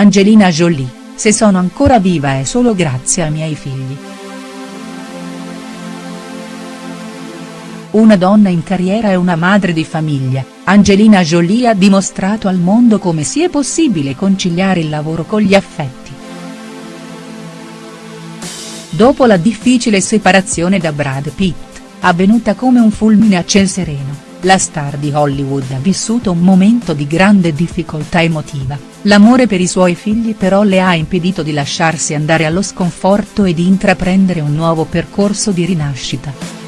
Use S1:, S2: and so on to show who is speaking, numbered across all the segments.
S1: Angelina Jolie, se sono ancora viva è solo grazie ai miei figli. Una donna in carriera e una madre di famiglia, Angelina Jolie ha dimostrato al mondo come sia possibile conciliare il lavoro con gli affetti. Dopo la difficile separazione da Brad Pitt, avvenuta come un fulmine a ciel sereno, la star di Hollywood ha vissuto un momento di grande difficoltà emotiva, l'amore per i suoi figli però le ha impedito di lasciarsi andare allo sconforto e di intraprendere un nuovo percorso di rinascita.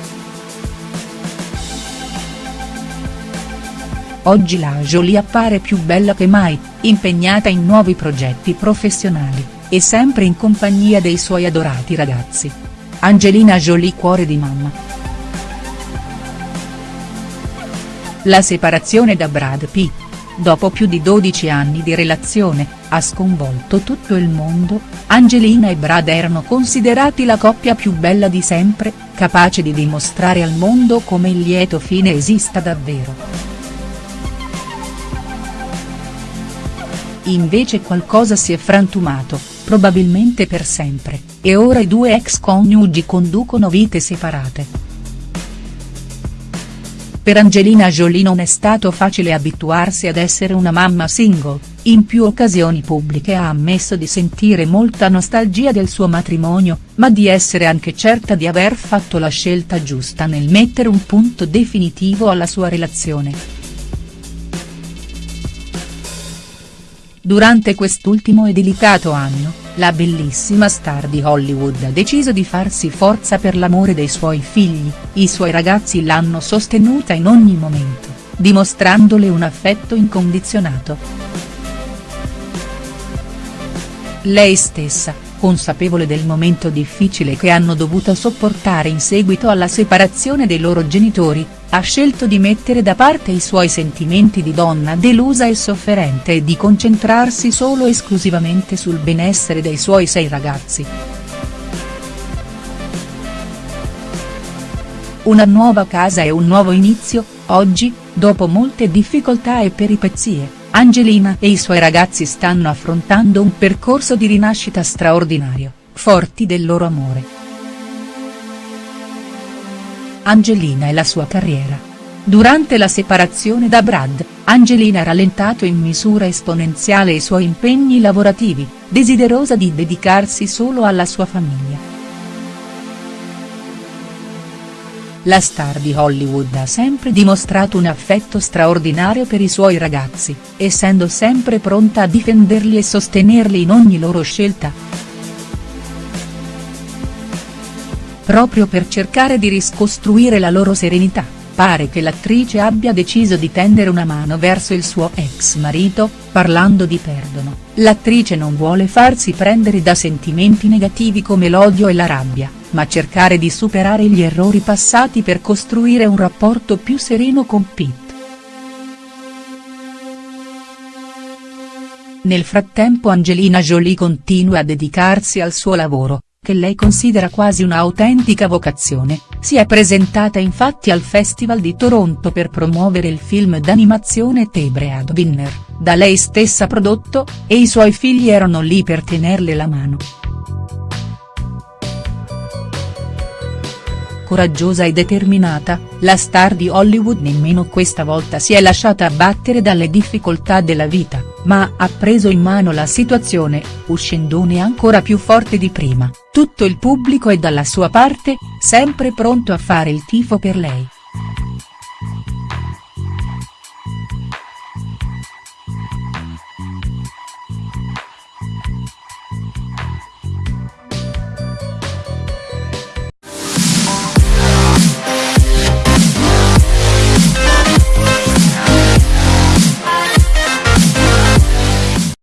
S1: Oggi la Jolie appare più bella che mai, impegnata in nuovi progetti professionali, e sempre in compagnia dei suoi adorati ragazzi. Angelina Jolie cuore di mamma. La separazione da Brad Pitt, dopo più di 12 anni di relazione, ha sconvolto tutto il mondo, Angelina e Brad erano considerati la coppia più bella di sempre, capace di dimostrare al mondo come il lieto fine esista davvero. Invece qualcosa si è frantumato, probabilmente per sempre, e ora i due ex coniugi conducono vite separate. Per Angelina Jolie non è stato facile abituarsi ad essere una mamma single, in più occasioni pubbliche ha ammesso di sentire molta nostalgia del suo matrimonio, ma di essere anche certa di aver fatto la scelta giusta nel mettere un punto definitivo alla sua relazione. Durante quest'ultimo e delicato anno, la bellissima star di Hollywood ha deciso di farsi forza per l'amore dei suoi figli, i suoi ragazzi l'hanno sostenuta in ogni momento, dimostrandole un affetto incondizionato. Lei stessa, consapevole del momento difficile che hanno dovuto sopportare in seguito alla separazione dei loro genitori, ha scelto di mettere da parte i suoi sentimenti di donna delusa e sofferente e di concentrarsi solo esclusivamente sul benessere dei suoi sei ragazzi. Una nuova casa e un nuovo inizio, oggi, dopo molte difficoltà e peripezie Angelina e i suoi ragazzi stanno affrontando un percorso di rinascita straordinario, forti del loro amore. Angelina e la sua carriera. Durante la separazione da Brad, Angelina ha rallentato in misura esponenziale i suoi impegni lavorativi, desiderosa di dedicarsi solo alla sua famiglia. la star di Hollywood ha sempre dimostrato un affetto straordinario per i suoi ragazzi, essendo sempre pronta a difenderli e sostenerli in ogni loro scelta. Proprio per cercare di riscostruire la loro serenità, pare che l'attrice abbia deciso di tendere una mano verso il suo ex marito, parlando di perdono, l'attrice non vuole farsi prendere da sentimenti negativi come l'odio e la rabbia ma cercare di superare gli errori passati per costruire un rapporto più sereno con Pitt. Nel frattempo Angelina Jolie continua a dedicarsi al suo lavoro, che lei considera quasi un'autentica vocazione, si è presentata infatti al Festival di Toronto per promuovere il film d'animazione The Breadwinner, da lei stessa prodotto, e i suoi figli erano lì per tenerle la mano. coraggiosa e determinata, la star di Hollywood nemmeno questa volta si è lasciata abbattere dalle difficoltà della vita, ma ha preso in mano la situazione, uscendone ancora più forte di prima, tutto il pubblico è dalla sua parte, sempre pronto a fare il tifo per lei.